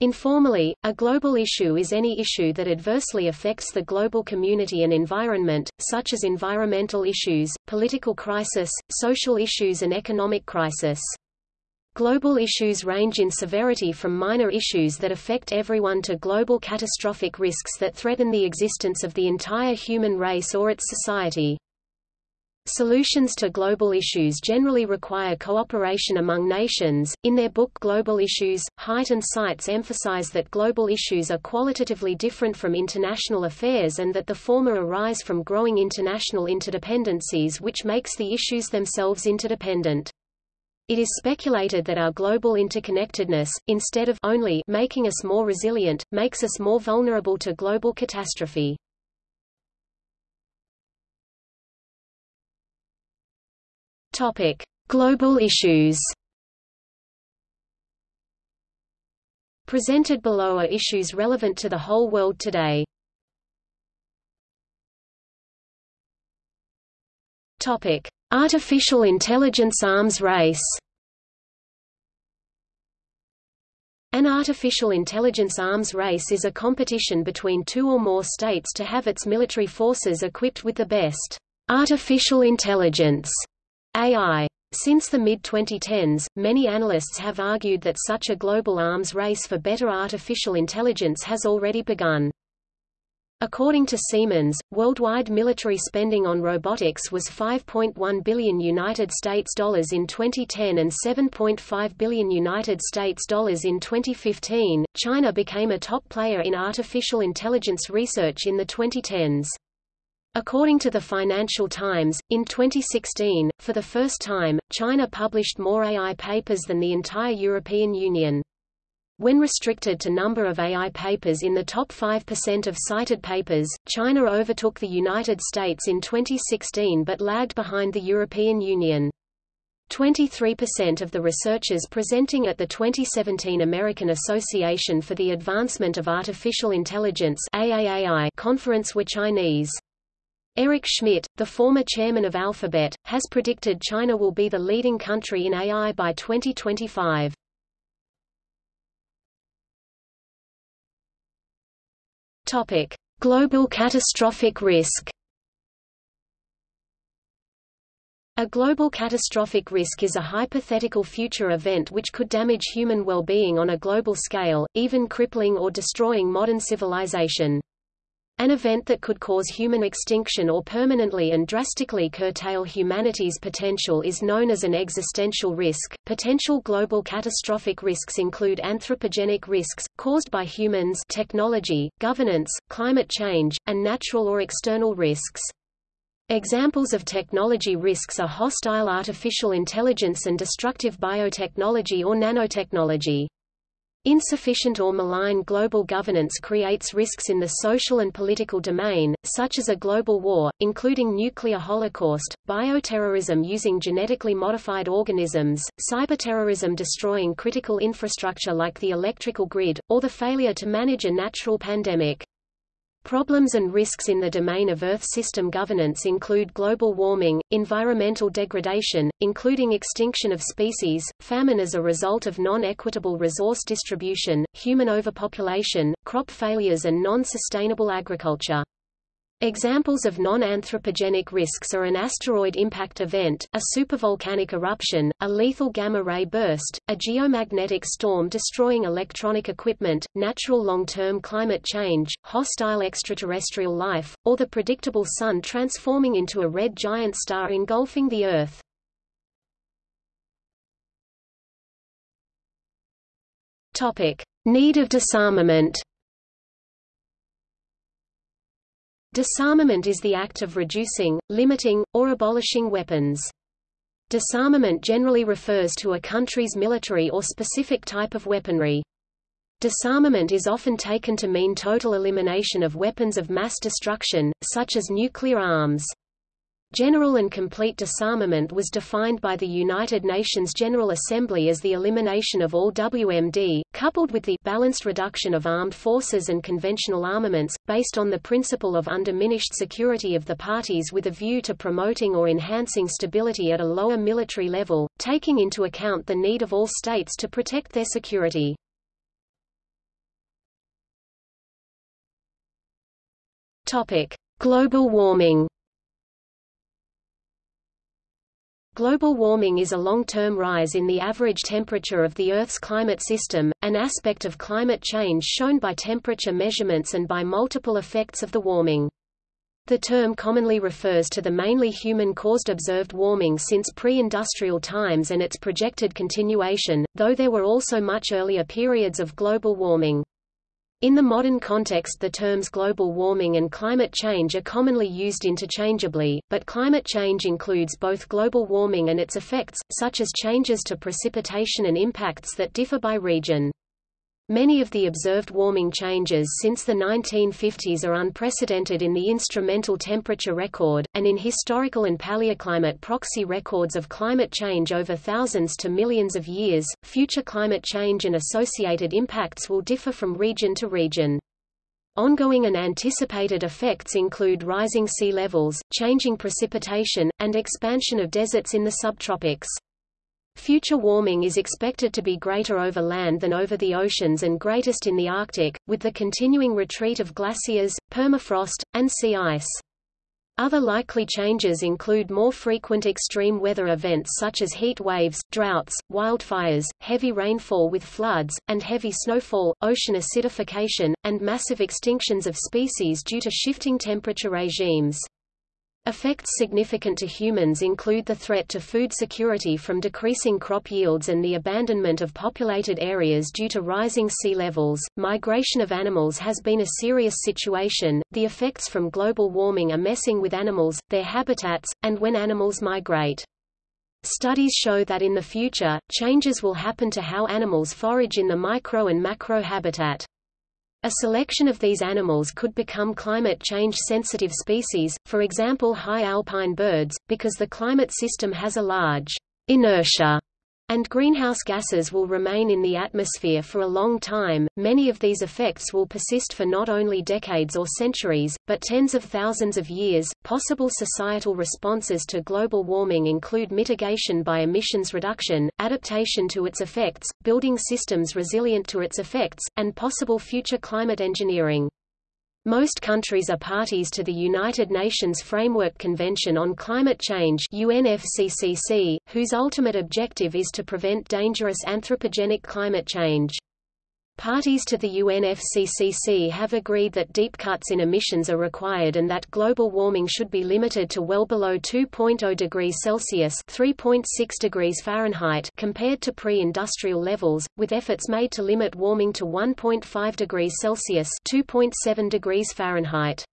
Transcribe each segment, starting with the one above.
Informally, a global issue is any issue that adversely affects the global community and environment, such as environmental issues, political crisis, social issues and economic crisis. Global issues range in severity from minor issues that affect everyone to global catastrophic risks that threaten the existence of the entire human race or its society. Solutions to global issues generally require cooperation among nations. In their book Global Issues, Hite and Seitz emphasize that global issues are qualitatively different from international affairs and that the former arise from growing international interdependencies which makes the issues themselves interdependent. It is speculated that our global interconnectedness, instead of only making us more resilient, makes us more vulnerable to global catastrophe. Topic: Global issues. Presented below are issues relevant to the whole world today. Topic: Artificial intelligence arms race. An artificial intelligence arms race is a competition between two or more states to have its military forces equipped with the best artificial intelligence AI. Since the mid-2010s, many analysts have argued that such a global arms race for better artificial intelligence has already begun. According to Siemens, worldwide military spending on robotics was 5.1 billion United States dollars in 2010 and 7.5 billion United States dollars in 2015. China became a top player in artificial intelligence research in the 2010s. According to the Financial Times, in 2016, for the first time, China published more AI papers than the entire European Union. When restricted to number of AI papers in the top 5% of cited papers, China overtook the United States in 2016 but lagged behind the European Union. 23% of the researchers presenting at the 2017 American Association for the Advancement of Artificial Intelligence conference were Chinese. Eric Schmidt, the former chairman of Alphabet, has predicted China will be the leading country in AI by 2025. Topic: Global catastrophic risk. A global catastrophic risk is a hypothetical future event which could damage human well-being on a global scale, even crippling or destroying modern civilization. An event that could cause human extinction or permanently and drastically curtail humanity's potential is known as an existential risk. Potential global catastrophic risks include anthropogenic risks, caused by humans, technology, governance, climate change, and natural or external risks. Examples of technology risks are hostile artificial intelligence and destructive biotechnology or nanotechnology. Insufficient or malign global governance creates risks in the social and political domain, such as a global war, including nuclear holocaust, bioterrorism using genetically modified organisms, cyberterrorism destroying critical infrastructure like the electrical grid, or the failure to manage a natural pandemic. Problems and risks in the domain of Earth system governance include global warming, environmental degradation, including extinction of species, famine as a result of non-equitable resource distribution, human overpopulation, crop failures and non-sustainable agriculture. Examples of non-anthropogenic risks are an asteroid impact event, a supervolcanic eruption, a lethal gamma-ray burst, a geomagnetic storm destroying electronic equipment, natural long-term climate change, hostile extraterrestrial life, or the predictable Sun transforming into a red giant star engulfing the Earth. Need of disarmament Disarmament is the act of reducing, limiting, or abolishing weapons. Disarmament generally refers to a country's military or specific type of weaponry. Disarmament is often taken to mean total elimination of weapons of mass destruction, such as nuclear arms. General and complete disarmament was defined by the United Nations General Assembly as the elimination of all WMD, coupled with the balanced reduction of armed forces and conventional armaments, based on the principle of undiminished security of the parties with a view to promoting or enhancing stability at a lower military level, taking into account the need of all states to protect their security. Global warming Global warming is a long-term rise in the average temperature of the Earth's climate system, an aspect of climate change shown by temperature measurements and by multiple effects of the warming. The term commonly refers to the mainly human-caused observed warming since pre-industrial times and its projected continuation, though there were also much earlier periods of global warming. In the modern context the terms global warming and climate change are commonly used interchangeably, but climate change includes both global warming and its effects, such as changes to precipitation and impacts that differ by region. Many of the observed warming changes since the 1950s are unprecedented in the instrumental temperature record, and in historical and paleoclimate proxy records of climate change over thousands to millions of years. Future climate change and associated impacts will differ from region to region. Ongoing and anticipated effects include rising sea levels, changing precipitation, and expansion of deserts in the subtropics. Future warming is expected to be greater over land than over the oceans and greatest in the Arctic, with the continuing retreat of glaciers, permafrost, and sea ice. Other likely changes include more frequent extreme weather events such as heat waves, droughts, wildfires, heavy rainfall with floods, and heavy snowfall, ocean acidification, and massive extinctions of species due to shifting temperature regimes. Effects significant to humans include the threat to food security from decreasing crop yields and the abandonment of populated areas due to rising sea levels. Migration of animals has been a serious situation. The effects from global warming are messing with animals, their habitats, and when animals migrate. Studies show that in the future, changes will happen to how animals forage in the micro and macro habitat. A selection of these animals could become climate change-sensitive species, for example high alpine birds, because the climate system has a large inertia and greenhouse gases will remain in the atmosphere for a long time. Many of these effects will persist for not only decades or centuries, but tens of thousands of years. Possible societal responses to global warming include mitigation by emissions reduction, adaptation to its effects, building systems resilient to its effects, and possible future climate engineering. Most countries are parties to the United Nations Framework Convention on Climate Change UNFCCC, whose ultimate objective is to prevent dangerous anthropogenic climate change. Parties to the UNFCCC have agreed that deep cuts in emissions are required and that global warming should be limited to well below 2.0 degrees Celsius (3.6 degrees Fahrenheit) compared to pre-industrial levels, with efforts made to limit warming to 1.5 degrees Celsius (2.7 degrees Fahrenheit).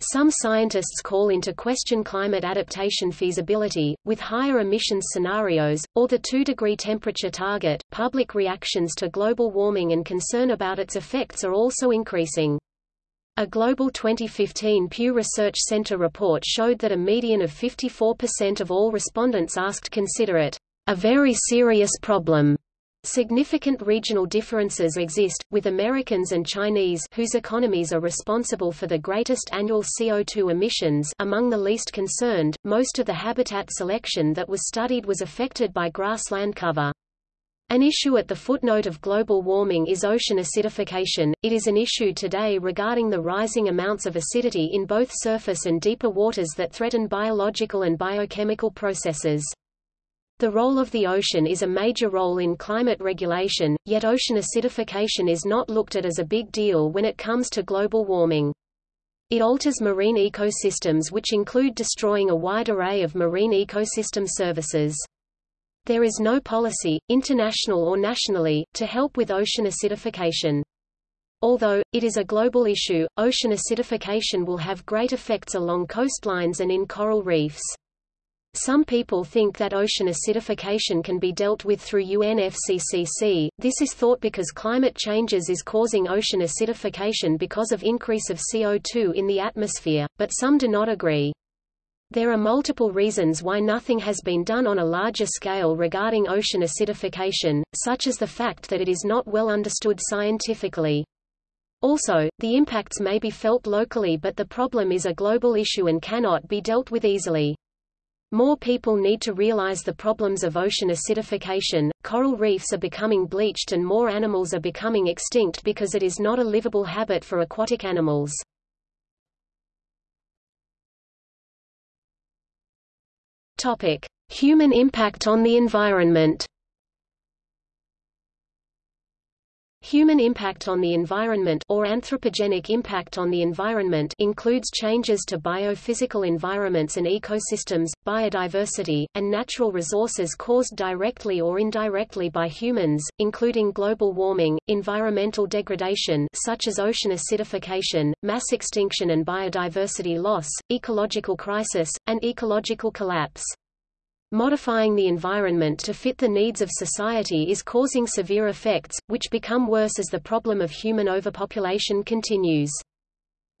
Some scientists call into question climate adaptation feasibility, with higher emissions scenarios, or the 2-degree temperature target. Public reactions to global warming and concern about its effects are also increasing. A global 2015 Pew Research Center report showed that a median of 54% of all respondents asked consider it a very serious problem Significant regional differences exist, with Americans and Chinese whose economies are responsible for the greatest annual CO2 emissions among the least concerned. Most of the habitat selection that was studied was affected by grassland cover. An issue at the footnote of global warming is ocean acidification. It is an issue today regarding the rising amounts of acidity in both surface and deeper waters that threaten biological and biochemical processes. The role of the ocean is a major role in climate regulation, yet ocean acidification is not looked at as a big deal when it comes to global warming. It alters marine ecosystems which include destroying a wide array of marine ecosystem services. There is no policy, international or nationally, to help with ocean acidification. Although, it is a global issue, ocean acidification will have great effects along coastlines and in coral reefs. Some people think that ocean acidification can be dealt with through UNFCCC. This is thought because climate changes is causing ocean acidification because of increase of CO2 in the atmosphere, but some do not agree. There are multiple reasons why nothing has been done on a larger scale regarding ocean acidification, such as the fact that it is not well understood scientifically. Also, the impacts may be felt locally but the problem is a global issue and cannot be dealt with easily. More people need to realize the problems of ocean acidification, coral reefs are becoming bleached and more animals are becoming extinct because it is not a livable habit for aquatic animals. Topic: Human impact on the environment. Human impact on the environment or anthropogenic impact on the environment includes changes to biophysical environments and ecosystems, biodiversity, and natural resources caused directly or indirectly by humans, including global warming, environmental degradation such as ocean acidification, mass extinction and biodiversity loss, ecological crisis, and ecological collapse. Modifying the environment to fit the needs of society is causing severe effects, which become worse as the problem of human overpopulation continues.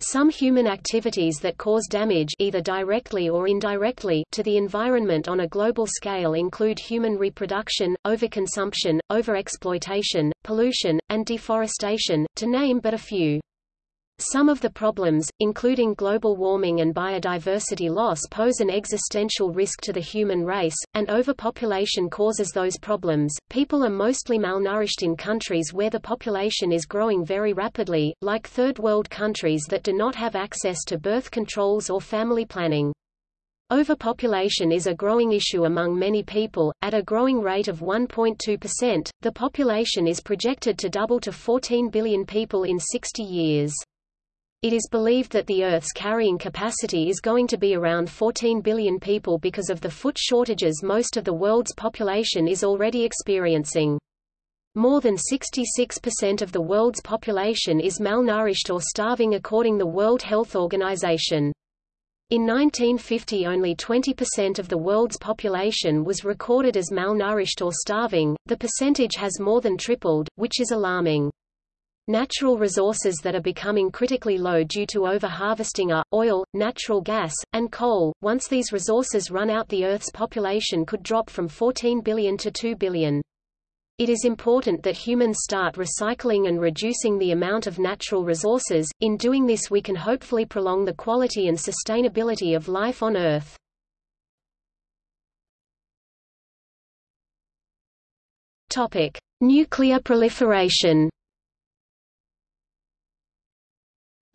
Some human activities that cause damage either directly or indirectly to the environment on a global scale include human reproduction, overconsumption, overexploitation, pollution, and deforestation, to name but a few. Some of the problems, including global warming and biodiversity loss pose an existential risk to the human race, and overpopulation causes those problems. People are mostly malnourished in countries where the population is growing very rapidly, like third world countries that do not have access to birth controls or family planning. Overpopulation is a growing issue among many people, at a growing rate of 1.2%. The population is projected to double to 14 billion people in 60 years. It is believed that the Earth's carrying capacity is going to be around 14 billion people because of the food shortages most of the world's population is already experiencing. More than 66% of the world's population is malnourished or starving according to the World Health Organization. In 1950 only 20% of the world's population was recorded as malnourished or starving, the percentage has more than tripled, which is alarming. Natural resources that are becoming critically low due to over-harvesting are, oil, natural gas, and coal. Once these resources run out the Earth's population could drop from 14 billion to 2 billion. It is important that humans start recycling and reducing the amount of natural resources, in doing this we can hopefully prolong the quality and sustainability of life on Earth. Nuclear proliferation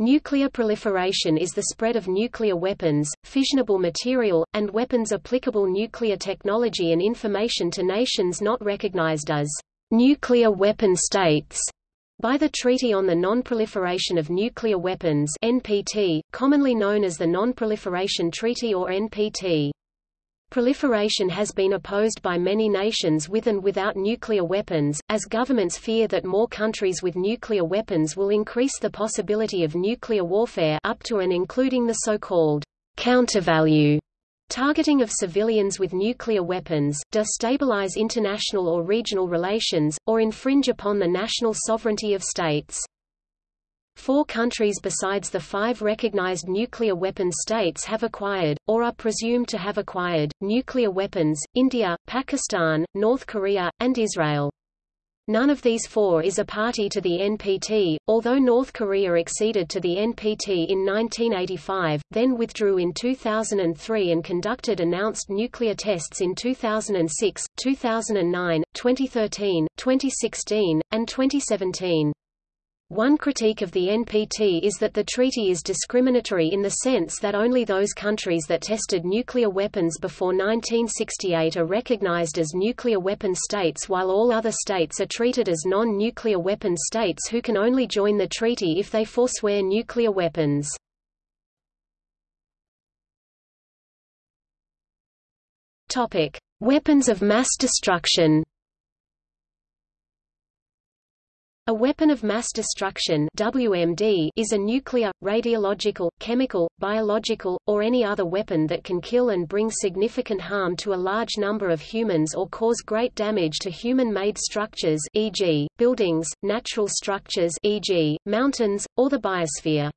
Nuclear proliferation is the spread of nuclear weapons, fissionable material, and weapons applicable nuclear technology and information to nations not recognized as nuclear weapon states by the Treaty on the Non-Proliferation of Nuclear Weapons NPT, commonly known as the Non-Proliferation Treaty or NPT. Proliferation has been opposed by many nations with and without nuclear weapons, as governments fear that more countries with nuclear weapons will increase the possibility of nuclear warfare up to and including the so-called countervalue targeting of civilians with nuclear weapons, destabilize international or regional relations, or infringe upon the national sovereignty of states. Four countries besides the five recognized nuclear weapons states have acquired, or are presumed to have acquired, nuclear weapons, India, Pakistan, North Korea, and Israel. None of these four is a party to the NPT, although North Korea acceded to the NPT in 1985, then withdrew in 2003 and conducted announced nuclear tests in 2006, 2009, 2013, 2016, and 2017. One critique of the NPT is that the treaty is discriminatory in the sense that only those countries that tested nuclear weapons before 1968 are recognized as nuclear weapon states while all other states are treated as non-nuclear weapon states who can only join the treaty if they forswear nuclear weapons. Weapons of mass destruction. A weapon of mass destruction WMD is a nuclear, radiological, chemical, biological, or any other weapon that can kill and bring significant harm to a large number of humans or cause great damage to human-made structures e.g., buildings, natural structures e.g., mountains, or the biosphere.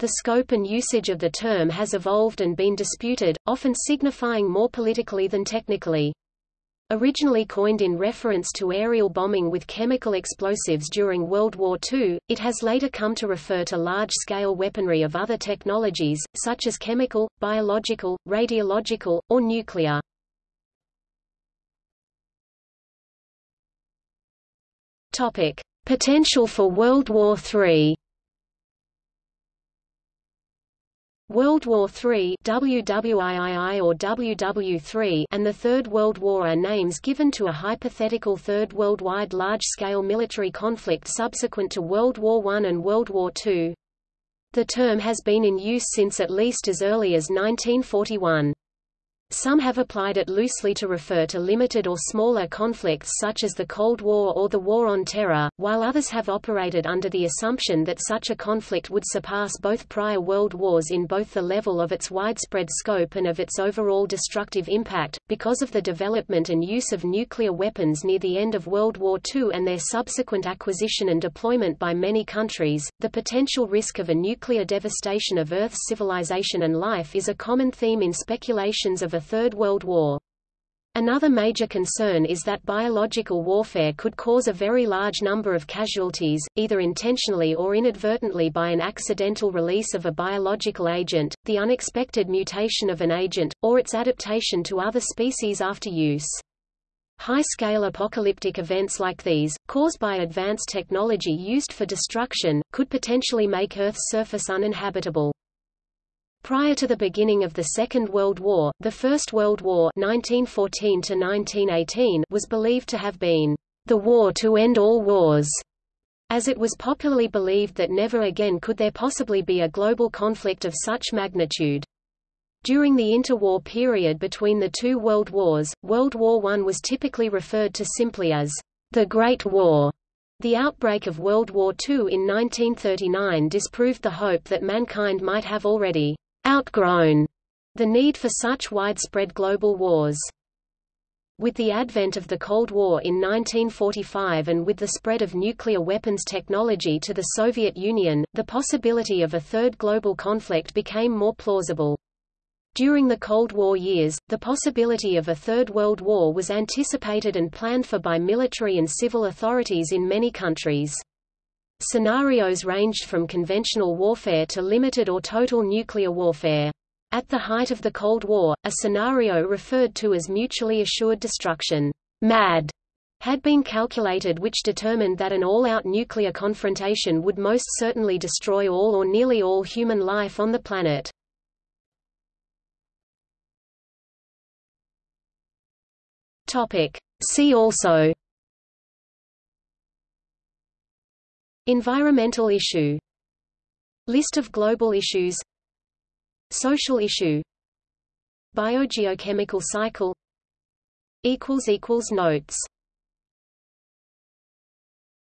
The scope and usage of the term has evolved and been disputed, often signifying more politically than technically. Originally coined in reference to aerial bombing with chemical explosives during World War II, it has later come to refer to large-scale weaponry of other technologies, such as chemical, biological, radiological, or nuclear. Potential for World War III World War III WWIII or WW3 and the Third World War are names given to a hypothetical third worldwide large-scale military conflict subsequent to World War I and World War II. The term has been in use since at least as early as 1941. Some have applied it loosely to refer to limited or smaller conflicts such as the Cold War or the War on Terror, while others have operated under the assumption that such a conflict would surpass both prior world wars in both the level of its widespread scope and of its overall destructive impact. Because of the development and use of nuclear weapons near the end of World War II and their subsequent acquisition and deployment by many countries, the potential risk of a nuclear devastation of Earth's civilization and life is a common theme in speculations of a Third World War. Another major concern is that biological warfare could cause a very large number of casualties, either intentionally or inadvertently by an accidental release of a biological agent, the unexpected mutation of an agent, or its adaptation to other species after use. High-scale apocalyptic events like these, caused by advanced technology used for destruction, could potentially make Earth's surface uninhabitable. Prior to the beginning of the Second World War, the First World War 1914 was believed to have been the war to end all wars, as it was popularly believed that never again could there possibly be a global conflict of such magnitude. During the interwar period between the two world wars, World War I was typically referred to simply as the Great War. The outbreak of World War II in 1939 disproved the hope that mankind might have already outgrown the need for such widespread global wars. With the advent of the Cold War in 1945 and with the spread of nuclear weapons technology to the Soviet Union, the possibility of a third global conflict became more plausible. During the Cold War years, the possibility of a Third World War was anticipated and planned for by military and civil authorities in many countries. Scenarios ranged from conventional warfare to limited or total nuclear warfare. At the height of the Cold War, a scenario referred to as mutually assured destruction MAD, had been calculated which determined that an all-out nuclear confrontation would most certainly destroy all or nearly all human life on the planet. See also Environmental issue List of global issues Social issue Biogeochemical cycle Notes